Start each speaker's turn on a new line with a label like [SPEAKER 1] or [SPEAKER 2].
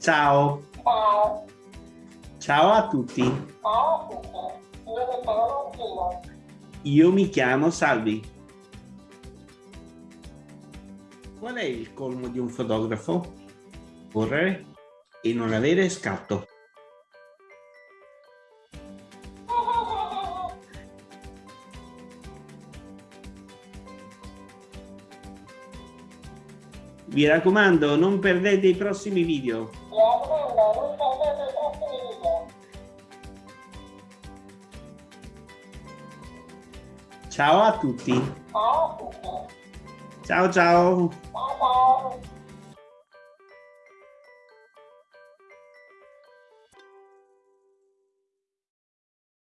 [SPEAKER 1] Ciao.
[SPEAKER 2] Ciao.
[SPEAKER 1] Ciao a tutti.
[SPEAKER 2] Ciao a tutti. Io mi chiamo Martino.
[SPEAKER 1] Io mi chiamo Salvi. Qual è il colmo di un fotografo? Correre e non avere scatto. Vi raccomando, non perdete i prossimi video.
[SPEAKER 2] Mi raccomando, non perdete i prossimi video.
[SPEAKER 1] Ciao a tutti.
[SPEAKER 2] Ciao a tutti.
[SPEAKER 1] Ciao ciao.